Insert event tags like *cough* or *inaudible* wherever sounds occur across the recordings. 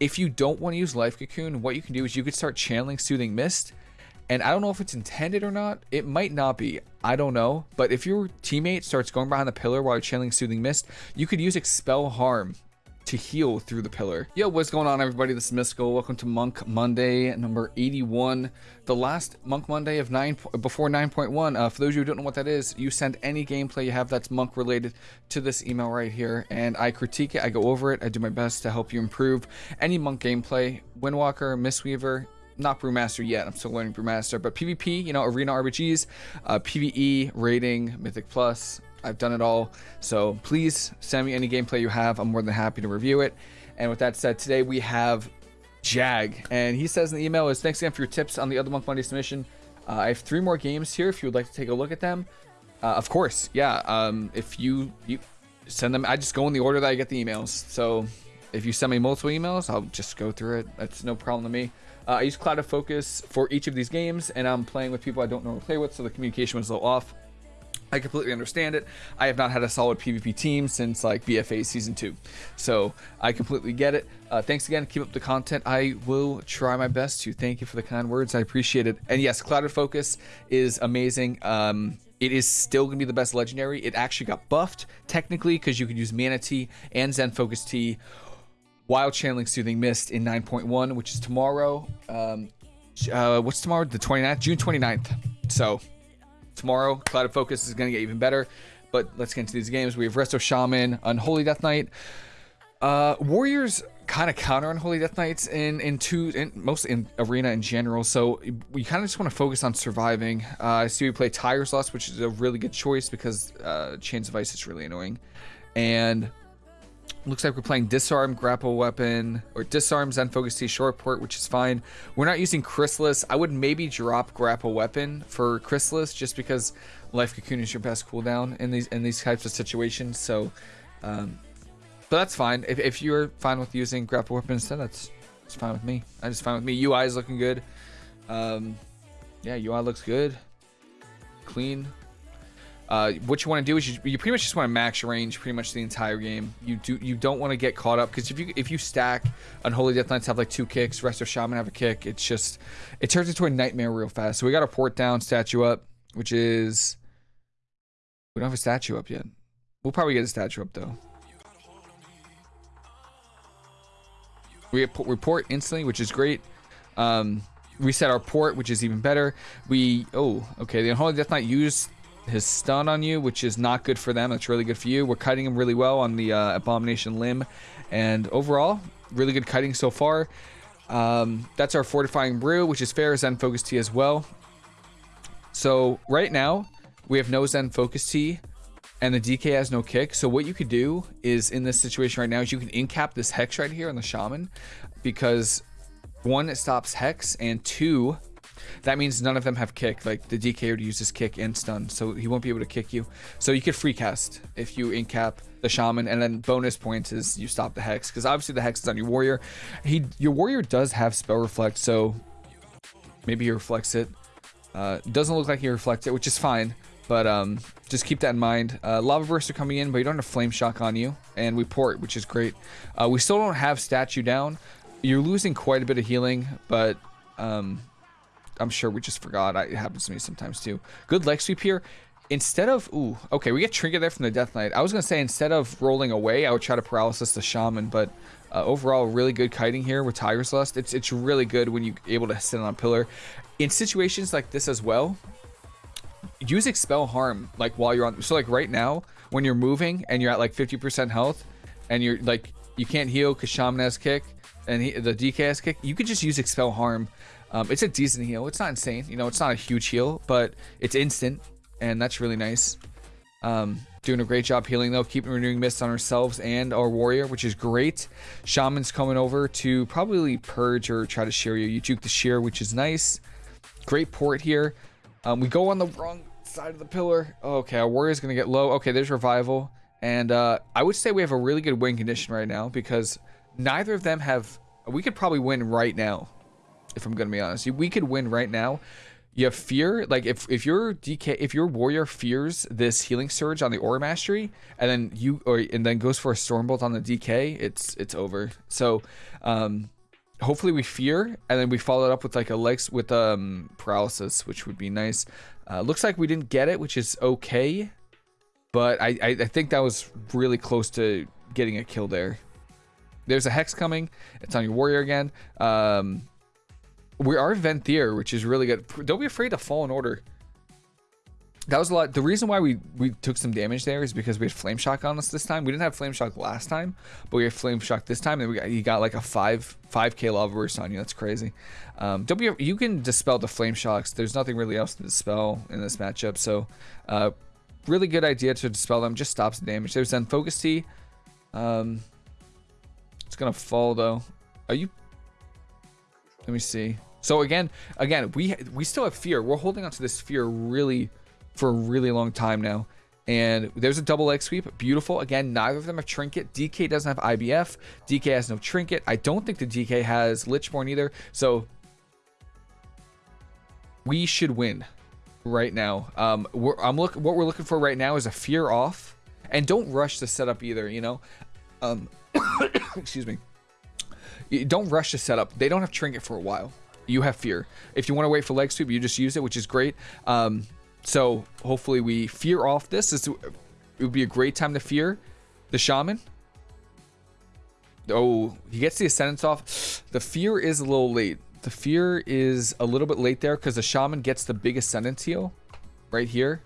if you don't want to use Life Cocoon, what you can do is you could start channeling Soothing Mist. And I don't know if it's intended or not. It might not be. I don't know. But if your teammate starts going behind the pillar while you're channeling Soothing Mist, you could use Expel Harm to heal through the pillar. Yo, what's going on everybody? This is Mystical. Welcome to Monk Monday number 81. The last Monk Monday of 9 before 9.1. Uh, for those of you who don't know what that is, you send any gameplay you have that's Monk related to this email right here and I critique it, I go over it, I do my best to help you improve any Monk gameplay. Windwalker, Mistweaver, not Brewmaster yet. I'm still learning Brewmaster, but PvP, you know, Arena RBGs, uh, PvE, Raiding, Mythic Plus, I've done it all. So please send me any gameplay you have. I'm more than happy to review it. And with that said, today we have Jag. And he says in the email is thanks again for your tips on the other Monk Monday submission. Uh, I have three more games here if you would like to take a look at them. Uh, of course, yeah. Um, if you you send them, I just go in the order that I get the emails. So if you send me multiple emails, I'll just go through it. That's no problem to me. Uh, I use Clouded Focus for each of these games, and I'm playing with people I don't normally play with, so the communication was a little off. I completely understand it. I have not had a solid PvP team since like BFA season two, so I completely get it. Uh, thanks again. Keep up the content. I will try my best to. Thank you for the kind words. I appreciate it. And yes, Clouded Focus is amazing. Um, it is still going to be the best legendary. It actually got buffed technically because you could use Mana Tea and Zen Focus Tea while channeling Soothing Mist in 9.1, which is tomorrow. Um, uh, what's tomorrow? The 29th, June 29th. So tomorrow. Clouded Focus is going to get even better. But let's get into these games. We have Resto Shaman, Unholy Death Knight. Uh, Warriors kind of counter Unholy Death Knights in in two, in, mostly in arena in general. So we kind of just want to focus on surviving. Uh, I see we play Tiger's Lust, which is a really good choice because uh, Chains of Ice is really annoying. And Looks like we're playing Disarm, Grapple Weapon, or Disarm, Zen Focus Tea, Short Port, which is fine. We're not using Chrysalis. I would maybe drop Grapple Weapon for Chrysalis just because Life Cocoon is your best cooldown in these in these types of situations. So, um, but that's fine. If, if you're fine with using Grapple Weapon instead, that's, that's fine with me. That's fine with me. UI is looking good. Um, yeah, UI looks good. Clean. Uh, what you want to do is you, you pretty much just want to max range pretty much the entire game. You do you don't want to get caught up because if you if you stack Unholy Death Knights have like two kicks, Resto Shaman have a kick, it's just it turns into a nightmare real fast. So we got a port down, statue up, which is we don't have a statue up yet. We'll probably get a statue up though. We report instantly, which is great. Um, reset our port, which is even better. We oh okay, the Unholy Death Knight used his stun on you, which is not good for them. That's really good for you. We're kiting him really well on the uh, Abomination Limb. And overall, really good kiting so far. Um, that's our Fortifying Brew, which is fair Zen Focus Tea as well. So right now, we have no Zen Focus Tea, and the DK has no kick. So what you could do is, in this situation right now, is you can incap this Hex right here on the Shaman, because one, it stops Hex, and two, that means none of them have kick. Like the DK would use his kick and stun, so he won't be able to kick you. So you could free cast if you incap the shaman, and then bonus points is you stop the hex because obviously the hex is on your warrior. He your warrior does have spell reflect, so maybe he reflects it. Uh, doesn't look like he reflects it, which is fine. But um, just keep that in mind. Uh, Lava Burst are coming in, but you don't have Flame Shock on you. And we port, which is great. Uh, we still don't have Statue down. You're losing quite a bit of healing, but um, I'm sure we just forgot. It happens to me sometimes too. Good leg sweep here. Instead of, ooh, okay, we get Trinket there from the Death Knight. I was going to say instead of rolling away, I would try to paralysis the Shaman, but uh, overall, really good kiting here with Tiger's Lust. It's, it's really good when you're able to sit on a pillar. In situations like this as well, use Expel Harm, like while you're on, so like right now, when you're moving and you're at like 50% health, and you're like, you can't heal because Shaman has kick, and he, the DK has kick, you could just use Expel Harm um, it's a decent heal. It's not insane. You know, it's not a huge heal, but it's instant, and that's really nice. Um, doing a great job healing, though. Keeping renewing mists on ourselves and our warrior, which is great. Shaman's coming over to probably purge or try to shear you. You juke the shear, which is nice. Great port here. Um, we go on the wrong side of the pillar. Okay, our warrior's going to get low. Okay, there's revival. And uh, I would say we have a really good win condition right now because neither of them have... We could probably win right now if I'm going to be honest. We could win right now. you fear. Like if if your DK if your warrior fears this healing surge on the aura mastery, and then you or and then goes for a stormbolt on the DK, it's it's over. So um hopefully we fear and then we follow it up with like a legs with um paralysis which would be nice uh, looks like we didn't get it which is okay but I, I, I think that was really close to getting a kill there there's a hex coming it's on your warrior again um we are Venthyr which is really good don't be afraid to Fallen Order that was a lot. The reason why we we took some damage there is because we had flame shock on us this time. We didn't have flame shock last time, but we had flame shock this time, and we got, you got like a five five k lava burst on you. That's crazy. Um, don't be you can dispel the flame shocks. There's nothing really else to dispel in this matchup, so uh, really good idea to dispel them. Just stops the damage. There's Zen Focus Tea. Um, it's gonna fall though. Are you? Let me see. So again, again, we we still have fear. We're holding onto this fear really for a really long time now. And there's a double leg sweep. Beautiful. Again, neither of them have trinket. DK doesn't have IBF. DK has no trinket. I don't think the DK has Lichborn either. So we should win right now. Um, we're, I'm look. What we're looking for right now is a fear off, and don't rush the setup either. You know, um, *coughs* excuse me. Don't rush the setup. They don't have trinket for a while. You have fear. If you want to wait for leg sweep, you just use it, which is great. Um, so hopefully we fear off this. this. It would be a great time to fear the shaman. Oh, he gets the ascendance off. The fear is a little late. The fear is a little bit late there because the shaman gets the big ascendance heal right here.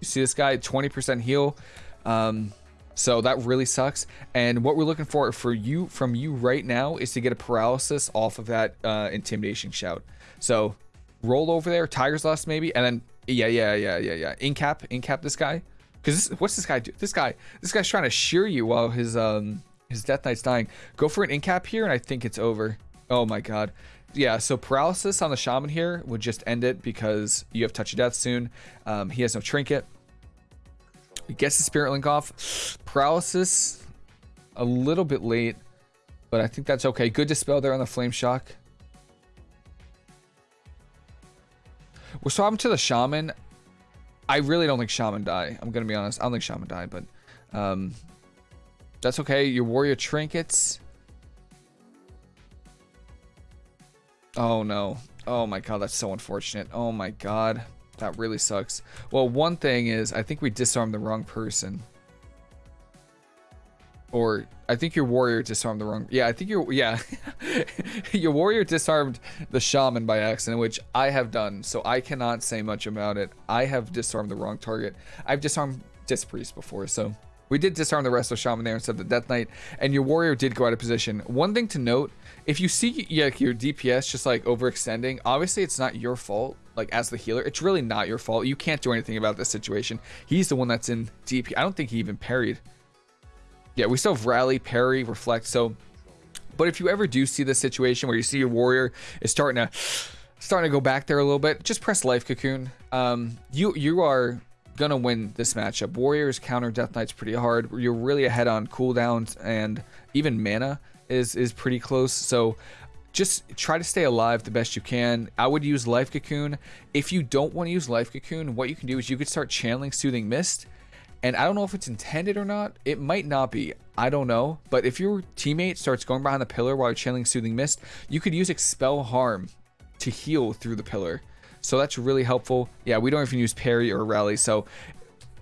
You see this guy, 20% heal. Um, so that really sucks. And what we're looking for for you from you right now is to get a paralysis off of that uh, intimidation shout. So roll over there, Tiger's Lust maybe, and then yeah, yeah, yeah, yeah, yeah. Incap, incap this guy. Because what's this guy do? This guy, this guy's trying to shear you while his um his Death Knight's dying. Go for an incap here, and I think it's over. Oh my god. Yeah, so paralysis on the shaman here would just end it because you have touch of death soon. Um, he has no trinket. He gets the spirit link off. Paralysis a little bit late, but I think that's okay. Good dispel there on the flame shock. We're swapping to the Shaman. I really don't think Shaman die. I'm going to be honest. I don't think Shaman die, but um, that's okay. Your Warrior Trinkets. Oh, no. Oh, my God. That's so unfortunate. Oh, my God. That really sucks. Well, one thing is, I think we disarmed the wrong person. Or I think your warrior disarmed the wrong. Yeah, I think your yeah, *laughs* your warrior disarmed the shaman by accident, which I have done. So I cannot say much about it. I have disarmed the wrong target. I've disarmed Disc Priest before, so we did disarm the Resto Shaman there instead of the Death Knight, and your warrior did go out of position. One thing to note: if you see yeah, your DPS just like overextending, obviously it's not your fault. Like as the healer, it's really not your fault. You can't do anything about this situation. He's the one that's in DP. I don't think he even parried yeah, we still have rally, parry, reflect. So, but if you ever do see this situation where you see your warrior is starting to starting to go back there a little bit, just press life cocoon. Um, you you are gonna win this matchup. Warriors counter Death Knights pretty hard. You're really ahead on cooldowns and even mana is is pretty close. So just try to stay alive the best you can. I would use Life Cocoon. If you don't want to use Life Cocoon, what you can do is you could start channeling Soothing Mist and I don't know if it's intended or not. It might not be. I don't know. But if your teammate starts going behind the pillar while you're channeling Soothing Mist, you could use Expel Harm to heal through the pillar. So that's really helpful. Yeah, we don't even use parry or rally. So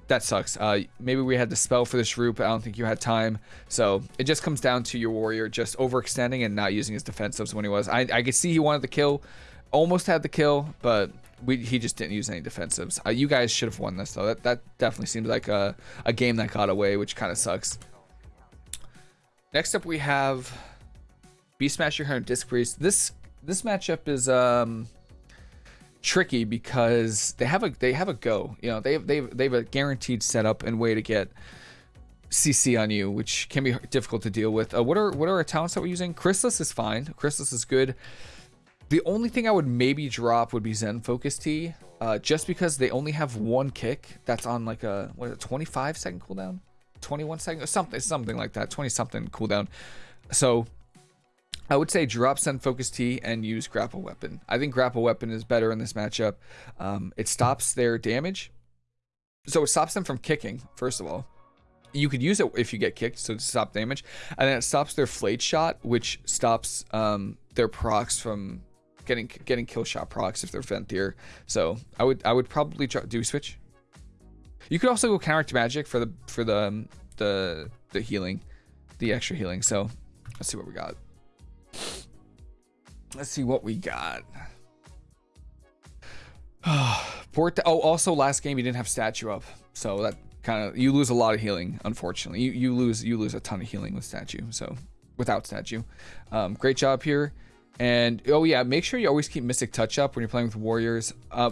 that sucks. Uh, maybe we had the spell for this group. I don't think you had time. So it just comes down to your warrior just overextending and not using his defensives when he was. I, I could see he wanted the kill. Almost had the kill, but we, he just didn't use any defensives. Uh, you guys should have won this though. That that definitely seems like a, a game that got away, which kind of sucks. Next up we have Beastmaster Hunter Disc Priest. This this matchup is um tricky because they have a they have a go. You know, they have, they have, they have a guaranteed setup and way to get CC on you, which can be difficult to deal with. Uh, what are what are our talents that we're using? Chrysalis is fine. Chrysalis is good. The only thing I would maybe drop would be Zen Focus Tea, uh, just because they only have one kick that's on like a what, a 25 second cooldown, 21 second, something something like that, 20 something cooldown. So I would say drop Zen Focus Tea and use Grapple Weapon. I think Grapple Weapon is better in this matchup. Um, it stops their damage. So it stops them from kicking, first of all. You could use it if you get kicked, so to stop damage. And then it stops their Flayed Shot, which stops um, their procs from getting getting kill shot procs if they're Venthyr. So I would I would probably try, do switch. You could also go counteract magic for the for the um, the the healing, the extra healing. So let's see what we got. Let's see what we got. *sighs* Port. Oh, also last game you didn't have statue up, so that kind of you lose a lot of healing. Unfortunately, you you lose you lose a ton of healing with statue. So without statue, um, great job here. And oh yeah, make sure you always keep Mystic Touch up when you're playing with warriors. Uh,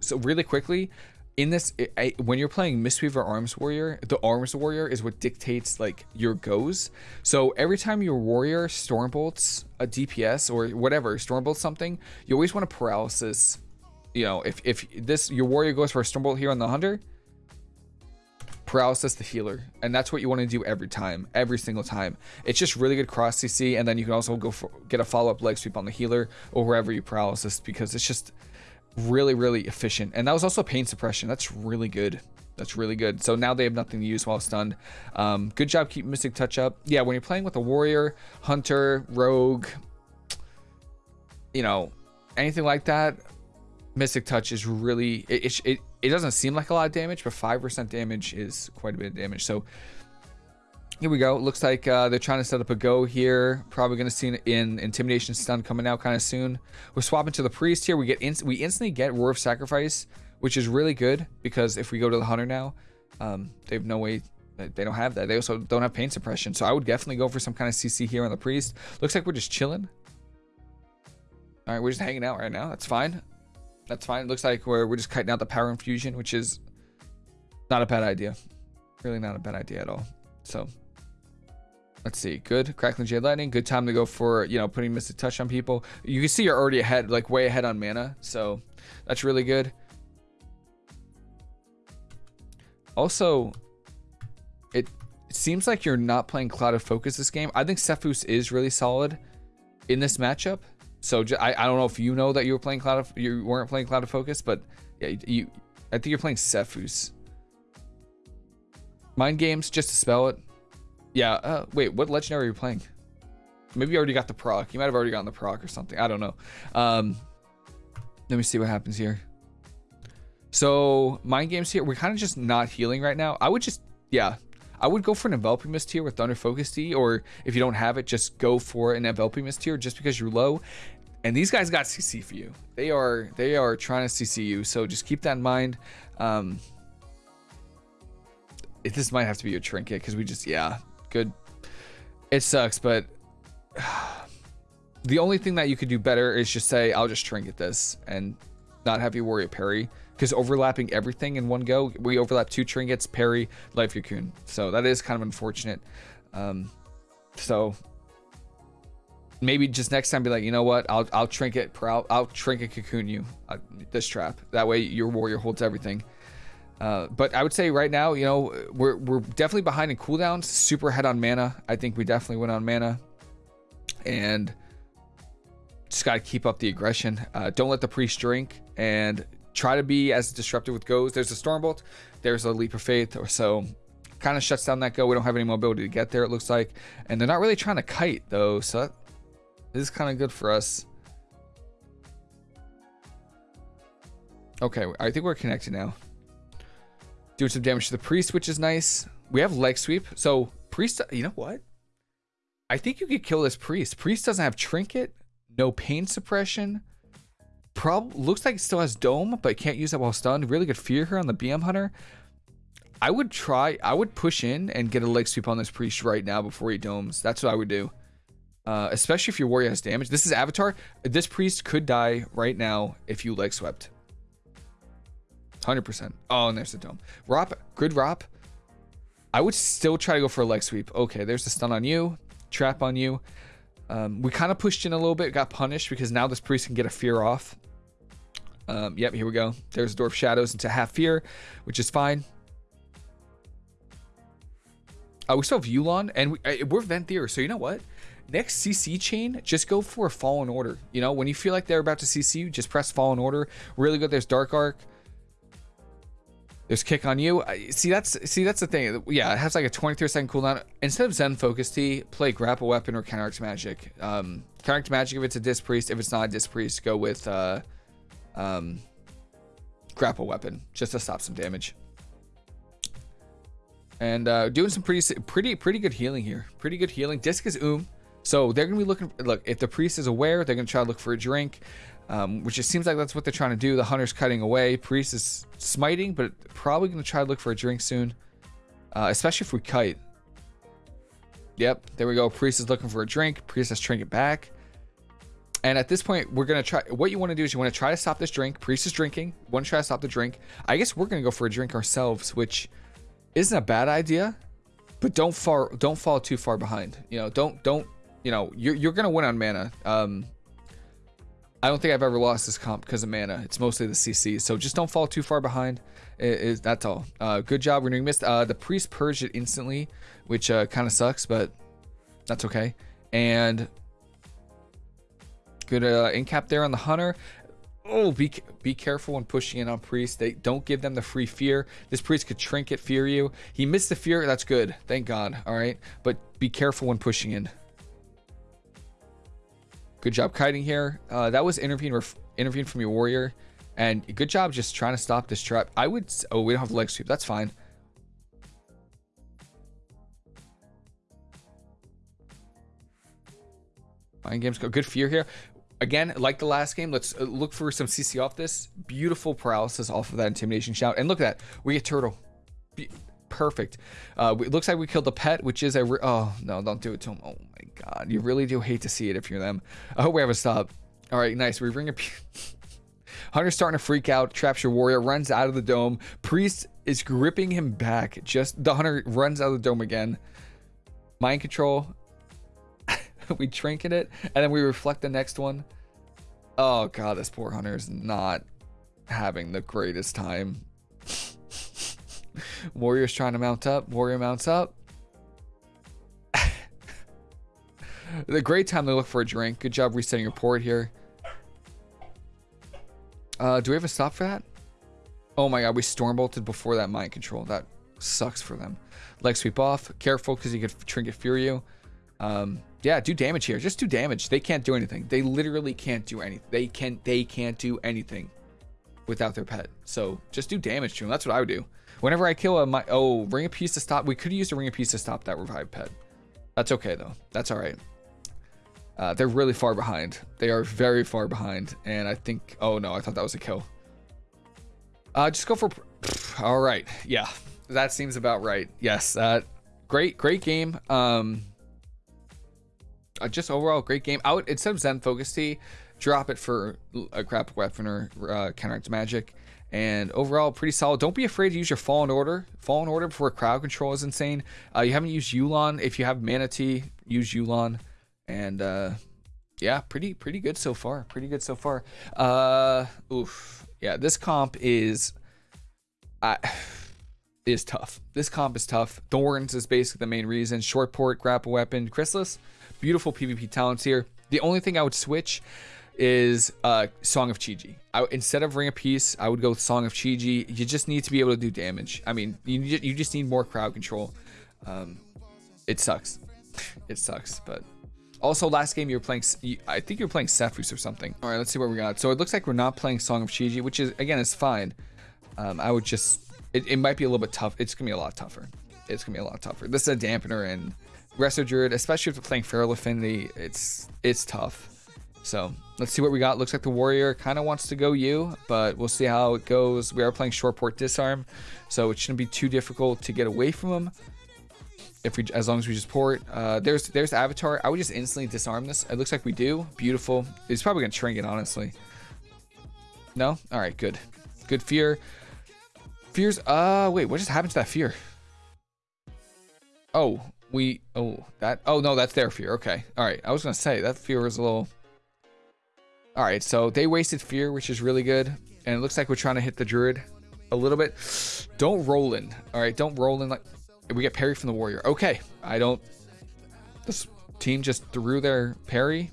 so really quickly, in this, I, when you're playing Mistweaver Arms Warrior, the Arms Warrior is what dictates like your goes. So every time your warrior Stormbolts a DPS or whatever, Stormbolt something, you always want to paralysis. You know, if if this your warrior goes for a Stormbolt here on the hunter, paralysis the healer and that's what you want to do every time every single time it's just really good cross cc and then you can also go for get a follow-up leg sweep on the healer or wherever you paralysis because it's just really really efficient. And that was also pain suppression. That's really good. That's really good. So now they have nothing to use while stunned. Um, good job keep mystic touch up. Yeah when you're playing with a warrior hunter rogue you know anything like that mystic touch is really it, it, it doesn't seem like a lot of damage, but 5% damage is quite a bit of damage. So here we go. Looks like uh, they're trying to set up a go here. Probably going to see an in Intimidation Stun coming out kind of soon. We're swapping to the Priest here. We get in we instantly get Roar of Sacrifice, which is really good because if we go to the Hunter now, um, they have no way they don't have that. They also don't have pain suppression. So I would definitely go for some kind of CC here on the Priest. Looks like we're just chilling. All right, we're just hanging out right now. That's fine. That's fine. It looks like we're, we're just cutting out the power infusion, which is not a bad idea. Really not a bad idea at all. So let's see. Good. Crackling Jade Lightning. Good time to go for, you know, putting Mystic Touch on people. You can see you're already ahead, like way ahead on mana. So that's really good. Also, it, it seems like you're not playing Clouded Focus this game. I think Sephuz is really solid in this matchup. So I, I don't know if you know that you were playing Cloud of you weren't playing Clouded Focus, but yeah, you I think you're playing Sephuz. Mind games, just to spell it. Yeah. Uh, wait, what legendary are you playing? Maybe you already got the proc. You might have already gotten the proc or something. I don't know. Um, let me see what happens here. So mind games here. We're kind of just not healing right now. I would just yeah. I would go for an enveloping mist here with Thunder Focus Tea, or if you don't have it, just go for an enveloping mist here just because you're low. And these guys got CC for you. They are they are trying to CC you, so just keep that in mind. Um, this might have to be your trinket because we just yeah, good. It sucks, but *sighs* the only thing that you could do better is just say I'll just trinket this and not have you worry a parry because overlapping everything in one go, we overlap two trinkets, parry, life cocoon. So that is kind of unfortunate. Um, so maybe just next time be like, you know what? I'll I'll trinket I'll, I'll trinket cocoon you uh, this trap. That way your warrior holds everything. Uh, but I would say right now, you know, we're we're definitely behind in cooldowns. Super head on mana. I think we definitely went on mana, and just got to keep up the aggression. Uh, don't let the priest drink, and try to be as disruptive with goes. There's a Stormbolt. There's a Leap of Faith, or so kind of shuts down that go. We don't have any mobility to get there, it looks like. And they're not really trying to kite, though, so this is kind of good for us. Okay, I think we're connected now. Doing some damage to the priest, which is nice. We have leg sweep. So priest, you know what? I think you could kill this priest. Priest doesn't have trinket, no pain suppression. Prob looks like it still has dome, but can't use that while stunned. Really good fear here on the BM hunter. I would try, I would push in and get a leg sweep on this priest right now before he domes. That's what I would do. Uh, especially if your warrior has damage. This is Avatar. This priest could die right now if you leg swept. 100%. Oh, and there's the dome. Rop, good Rop. I would still try to go for a leg sweep. Okay, there's the stun on you. Trap on you. Um, we kind of pushed in a little bit, got punished because now this priest can get a fear off. Um, yep, here we go. There's Dwarf Shadows into half fear, which is fine. Uh, we still have Yu'lon, and we, uh, we're Venthyr, so you know what? next CC chain, just go for a Fallen Order. You know, when you feel like they're about to CC you, just press Fallen Order. Really good. There's Dark Arc. There's kick on you. See, that's see that's the thing. Yeah, it has like a 23 second cooldown. Instead of Zen Focus Tea, play Grapple Weapon or Counteract Magic. Um, Counteract Magic if it's a Disc Priest. If it's not a Disc Priest, go with uh, um, Grapple Weapon just to stop some damage. And uh, doing some pretty pretty pretty good healing here. Pretty good healing. Disc is Oom. So they're gonna be looking. Look, if the priest is aware, they're gonna try to look for a drink, um, which it seems like that's what they're trying to do. The hunter's cutting away. Priest is smiting, but probably gonna try to look for a drink soon, uh, especially if we kite. Yep, there we go. Priest is looking for a drink. Priest has trinket back. And at this point, we're gonna try. What you want to do is you want to try to stop this drink. Priest is drinking. Want to try to stop the drink. I guess we're gonna go for a drink ourselves, which isn't a bad idea, but don't far don't fall too far behind. You know, don't don't you know, you're, you're going to win on mana. Um, I don't think I've ever lost this comp because of mana. It's mostly the CC. So just don't fall too far behind. It, it, that's all. Uh, good job renewing mist. Uh, the priest purged it instantly, which uh, kind of sucks, but that's okay. And good uh, incap there on the hunter. Oh, be be careful when pushing in on priest. They don't give them the free fear. This priest could trinket fear you. He missed the fear. That's good. Thank God. All right, but be careful when pushing in. Good job kiting here. Uh, that was intervene intervene from your warrior. And good job just trying to stop this trap. I would... Oh, we don't have leg sweep. That's fine. Mind games go. Good fear here. Again, like the last game, let's uh, look for some CC off this. Beautiful paralysis off of that intimidation shout. And look at that. We get turtle. Be perfect. Uh, it looks like we killed the pet, which is a... oh, no, don't do it to him. Oh, my God. You really do hate to see it if you're them. I hope we have a stop. All right, nice. We bring a... *laughs* Hunter's starting to freak out. Traps your warrior. Runs out of the dome. Priest is gripping him back. Just... The hunter runs out of the dome again. Mind control. *laughs* we trinket it. And then we reflect the next one. Oh, God. This poor hunter is not having the greatest time. *laughs* Warrior's trying to mount up. Warrior mounts up. *laughs* the great time to look for a drink. Good job resetting your port here. Uh, do we have a stop for that? Oh my god, we storm bolted before that mind control. That sucks for them. Leg sweep off. Careful because you could trinket fear you. Um, yeah, do damage here. Just do damage. They can't do anything. They literally can't do anything. They can they can't do anything without their pet. So just do damage to them. That's what I would do. Whenever I kill a my oh ring of peace to stop, we could use a ring of peace to stop that revive pet. That's okay though. That's all right. Uh, they're really far behind. They are very far behind, and I think. Oh no, I thought that was a kill. Uh, just go for. All right, yeah, that seems about right. Yes, uh, great, great game. Um, uh, just overall great game. Out instead of Zen Focus Tea, drop it for a crap weapon or uh, counteract magic. And overall, pretty solid. Don't be afraid to use your Fallen Order. Fallen Order before crowd control is insane. Uh, you haven't used Yu'lon. If you have Mana Tea, use Yu'lon. And uh, yeah, pretty pretty good so far. Pretty good so far. Uh, oof. Yeah, this comp is... I *sighs* is tough. This comp is tough. Thorns is basically the main reason. Short port, grapple weapon, Chrysalis. Beautiful PvP talents here. The only thing I would switch is uh, Song of Chi-Ji. instead of Ring of Peace, I would go with Song of Chi-Ji. You just need to be able to do damage. I mean, you, you just need more crowd control. Um, it sucks. it sucks, but... Also, last game you were playing, I think you were playing Sephuz or something. All right, let's see what we got. So it looks like we're not playing Song of Chi-Ji, which is, again, is fine. Um, I would just, it, it might be a little bit tough. It's going to be a lot tougher. It's going to be a lot tougher. This is a dampener and Resto Druid, especially if you're playing Feral Affinity, it's, it's tough. So let's see what we got. Looks like the warrior kind of wants to go you, but we'll see how it goes. We are playing short port disarm, so it shouldn't be too difficult to get away from him. If we, as long as we just port. Uh, there's there's Avatar. I would just instantly disarm this. It looks like we do. Beautiful. He's probably gonna trinket, honestly. No. All right. Good. Good fear. Fears. Uh, wait. What just happened to that fear? Oh, we. Oh, that. Oh no, that's their fear. Okay. All right. I was gonna say that fear was a little. All right, so they wasted fear, which is really good. And it looks like we're trying to hit the druid a little bit. Don't roll in. All right, don't roll in like we get parry from the warrior. Okay, I don't. This team just threw their parry,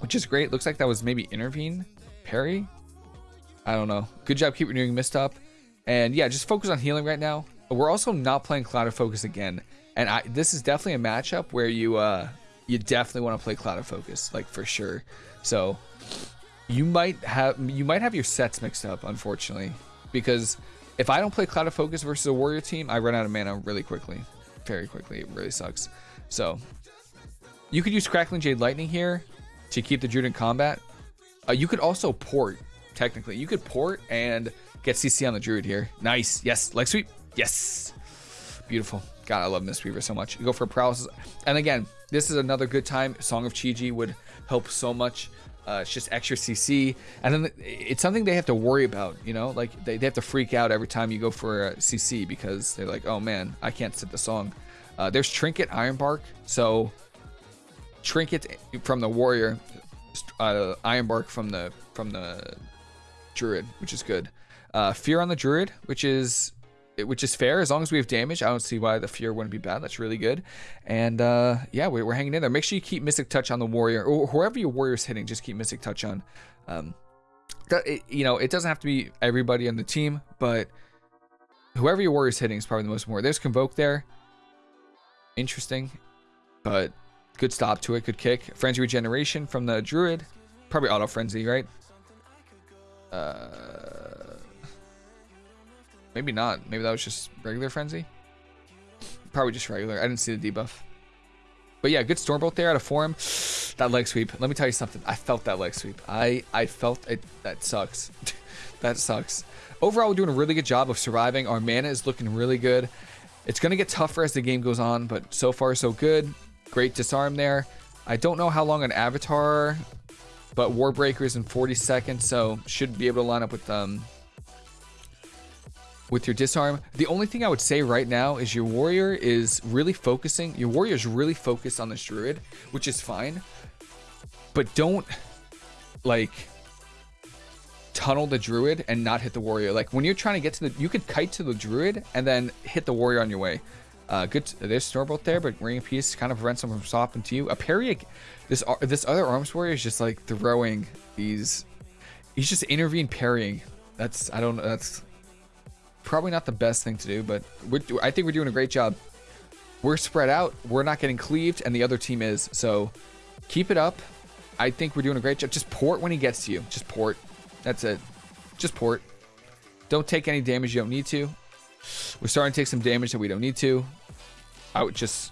which is great. Looks like that was maybe intervene parry. I don't know. Good job keep renewing mist up. And yeah, just focus on healing right now. We're also not playing Clouded Focus again. And I this is definitely a matchup where you uh you definitely want to play Clouded Focus, like for sure. So you might have you might have your sets mixed up, unfortunately. Because if I don't play Clouded Focus versus a warrior team, I run out of mana really quickly. Very quickly. It really sucks. So you could use Crackling Jade Lightning here to keep the Druid in combat. Uh, you could also port, technically. You could port and get CC on the Druid here. Nice. Yes. Leg sweep. Yes. Beautiful. God, I love Mistweaver so much. You go for paralysis. And again, this is another good time. Song of Chi-Ji would help so much. Uh, it's just extra CC. And then it's something they have to worry about, you know? Like, they, they have to freak out every time you go for a CC because they're like, oh man, I can't set the song. Uh, there's Trinket Ironbark. So, Trinket from the Warrior, uh, Ironbark from the from the Druid, which is good. Uh, Fear on the Druid, which is which is fair as long as we have damage. I don't see why the fear wouldn't be bad. That's really good. And uh, yeah, we're, we're hanging in there. Make sure you keep Mystic Touch on the warrior or whoever your warrior's hitting. Just keep Mystic Touch on. Um, it, you know, it doesn't have to be everybody on the team, but whoever your warrior's hitting is probably the most more. There's Convoke there. Interesting, but good stop to it. Good kick. Frenzied Regeneration from the Druid. Probably Auto Frenzy, right? Uh Maybe not. Maybe that was just regular frenzy. Probably just regular. I didn't see the debuff. But yeah, good Stormbolt there out of form. *sighs* That leg sweep. Let me tell you something. I felt that leg sweep. I, I felt it. That sucks. *laughs* that sucks. Overall, we're doing a really good job of surviving. Our mana is looking really good. It's going to get tougher as the game goes on, but so far so good. Great disarm there. I don't know how long an avatar, but Warbreaker is in 40 seconds, so should be able to line up with um, with your disarm. The only thing I would say right now is your warrior is really focusing. Your warrior is really focused on this druid, which is fine. But don't like tunnel the druid and not hit the warrior. Like when you're trying to get to the, you could kite to the druid and then hit the warrior on your way. Uh, good. There's Stormbolt there, but Ring of Peace kind of prevents them from stopping to you. A parry. This this other arms warrior is just like throwing these. He's just intervene parrying. That's I don't. Know that's probably not the best thing to do, but I think we're doing a great job. We're spread out. We're not getting cleaved, and the other team is. So keep it up. I think we're doing a great job. Just port when he gets to you. Just port. That's it. Just port. Don't take any damage you don't need to. We're starting to take some damage that we don't need to. I would just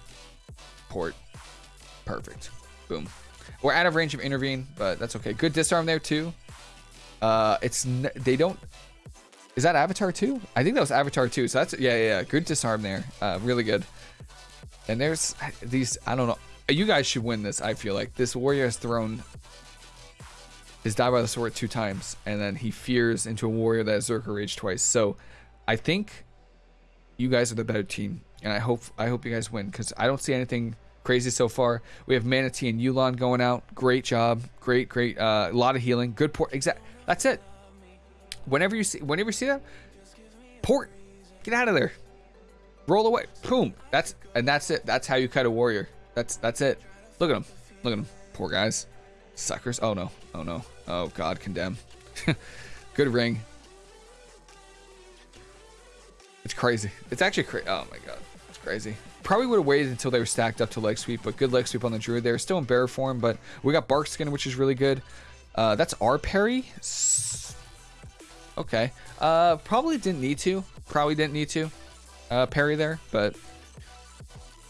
port. Perfect. Boom. We're out of range of intervene, but that's okay. Good disarm there too. Uh, it's they don't is that Avatar 2? I think that was Avatar 2. So that's, yeah, yeah, yeah. Good disarm there. Uh, really good. And there's these, I don't know. You guys should win this, I feel like. This warrior has thrown his die by the sword two times. And then he fears into a warrior that has Zerker Rage twice. So I think you guys are the better team. And I hope I hope you guys win because I don't see anything crazy so far. We have Mana Tea and Yu'lon going out. Great job. Great, great. Uh, a lot of healing. Good port. Exact. That's it. Whenever you see, whenever you see that, port, get out of there, roll away, boom. That's and that's it. That's how you cut a warrior. That's that's it. Look at him. Look at him. Poor guys, suckers. Oh no. Oh no. Oh God, condemn. *laughs* Good ring. It's crazy. It's actually crazy. Oh my God, it's crazy. Probably would have waited until they were stacked up to leg sweep, but good leg sweep on the druid. They're still in bear form, but we got bark skin, which is really good. Uh, that's our parry. Okay. Uh, probably didn't need to. Probably didn't need to. Uh, parry there, but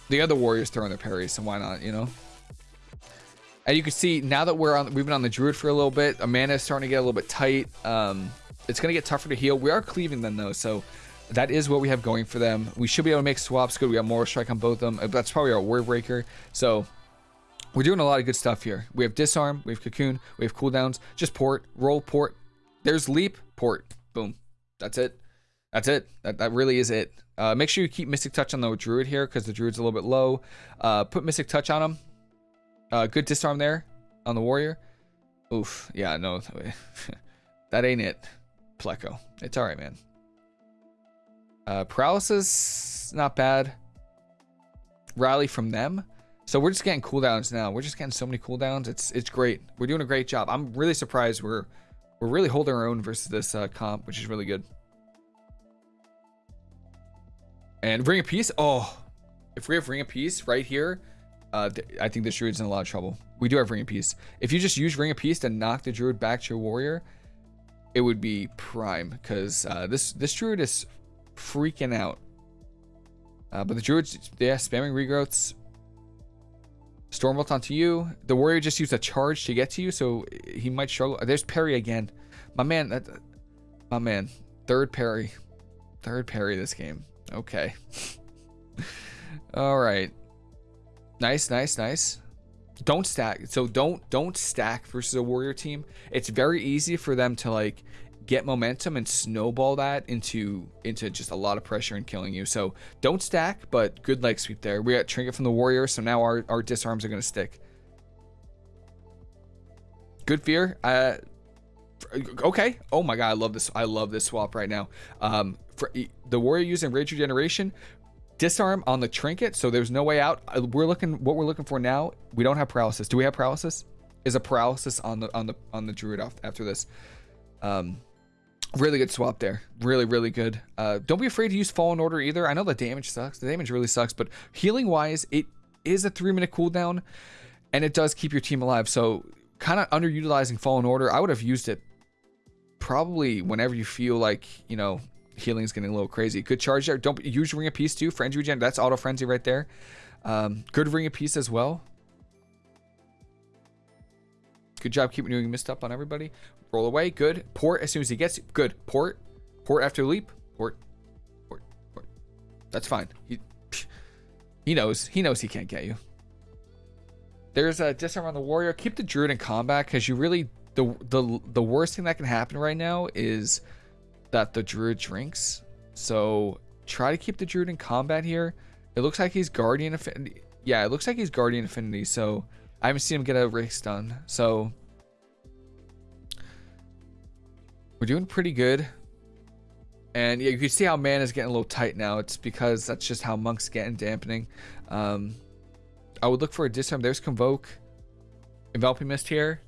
the other warriors throwing their parries, so why not? You know. And you can see now that we're on, we've been on the druid for a little bit. Amanda is starting to get a little bit tight. Um, it's gonna get tougher to heal. We are cleaving them though, so that is what we have going for them. We should be able to make swaps good. We got Mortal Strike on both of them. That's probably our Warbreaker. So we're doing a lot of good stuff here. We have disarm, we have cocoon, we have cooldowns. Just port, roll, port. There's leap, port. Boom. That's it. That's it. That, that really is it. Uh, make sure you keep Mystic Touch on the Druid here because the Druid's a little bit low. Uh, put Mystic Touch on him. Uh, good disarm there on the Warrior. Oof. Yeah, no. *laughs* that ain't it. Pleco. It's alright, man. Uh, paralysis, not bad. Rally from them. So we're just getting cooldowns now. We're just getting so many cooldowns. It's it's great. We're doing a great job. I'm really surprised we're we're really holding our own versus this uh, comp, which is really good. And Ring of Peace. Oh, if we have Ring of Peace right here, uh, I think this druid's in a lot of trouble. We do have Ring of Peace. If you just use Ring of Peace to knock the druid back to your warrior, it would be prime because uh, this this druid is freaking out. Uh, but the druids, yeah, spamming regrowths, Stormbolt onto you. The warrior just used a charge to get to you, so he might struggle. There's parry again. My man, that, my man. Third parry. Third parry this game. Okay. *laughs* All right. Nice, nice, nice. Don't stack. So don't don't stack versus a warrior team. It's very easy for them to like get momentum and snowball that into into just a lot of pressure and killing you. So don't stack, but good leg sweep there. We got trinket from the warrior, so now our, our disarms are gonna stick. Good fear. Uh okay. Oh my god, I love this. I love this swap right now. Um for the warrior using rage regeneration, disarm on the trinket, so there's no way out. Uh, we're looking what we're looking for now. We don't have paralysis. Do we have paralysis? Is a paralysis on the on the on the druid off after this? Um Really good swap there. Really, really good. Uh, don't be afraid to use Fallen Order either. I know the damage sucks. The damage really sucks, but healing wise, it is a three minute cooldown and it does keep your team alive. So kind of underutilizing Fallen Order. I would have used it probably whenever you feel like, you know, healing is getting a little crazy. Good charge there. Don't use Ring of Peace too. Frenzy regen. That's auto frenzy right there. Um, good Ring of Peace as well. Good job keeping doing missed up on everybody. Roll away. Good. Port as soon as he gets Good. Port. Port after leap. Port. Port. Port. That's fine. He, he knows. He knows he can't get you. There's a disarm on the warrior. Keep the druid in combat because you really the the the worst thing that can happen right now is that the druid drinks. So try to keep the druid in combat here. It looks like he's guardian affinity. Yeah, it looks like he's guardian affinity. So I haven't seen him get a race done. So we're doing pretty good. And yeah, you can see how man is getting a little tight now. It's because that's just how monks get in dampening. Um, I would look for a disarm. There's convoke, enveloping mist here.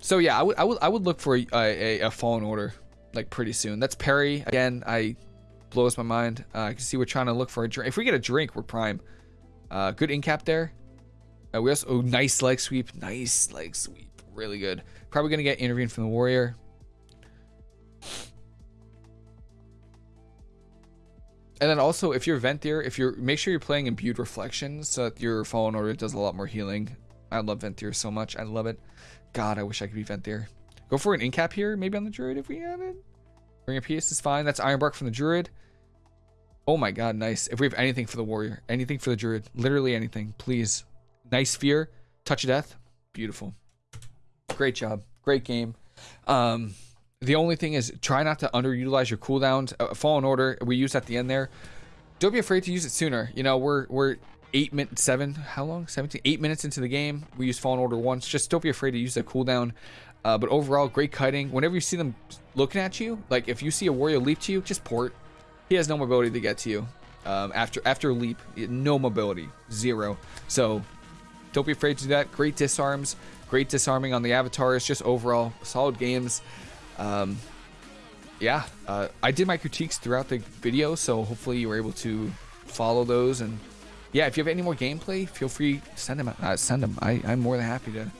So yeah, I would I would I would look for a, a, a fallen order like pretty soon. That's parry again. I blows my mind. Uh, I can see we're trying to look for a drink. If we get a drink, we're prime. Uh, good incap there. Uh, we also oh nice leg sweep, nice leg sweep, really good. Probably gonna get intervened from the warrior. And then also, if you're Venthyr, if you're make sure you're playing imbued reflections so that your fallen order does a lot more healing. I love Venthyr so much. I love it. God, I wish I could be Venthyr. Go for an incap here, maybe on the druid if we have it. Ring of Peace is fine. That's Ironbark from the druid. Oh my god, nice. If we have anything for the warrior, anything for the druid, literally anything, please. Nice fear, touch of death, beautiful. Great job, great game. Um, the only thing is try not to underutilize your cooldowns. Uh, Fallen Order, we use at the end there. Don't be afraid to use it sooner. You know, we're we're eight minutes, seven, how long? 17, eight minutes into the game. We use Fallen Order once. Just don't be afraid to use the cooldown. Uh, but overall, great kiting. Whenever you see them looking at you, like if you see a warrior leap to you, just port. He has no mobility to get to you. Um, after after leap, no mobility, zero. So don't be afraid to do that. Great disarms, great disarming on the avatars. Just overall solid games. Um, yeah, uh, I did my critiques throughout the video, so hopefully you were able to follow those. And yeah, if you have any more gameplay, feel free to send them. Uh, send them. I, I'm more than happy to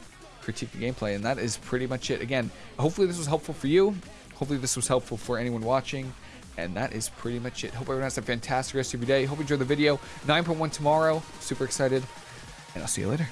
critique the gameplay. And that is pretty much it. Again, hopefully this was helpful for you. Hopefully this was helpful for anyone watching. And that is pretty much it. Hope everyone has a fantastic rest of your day. Hope you enjoyed the video. 9.1 tomorrow. Super excited. And I'll see you later.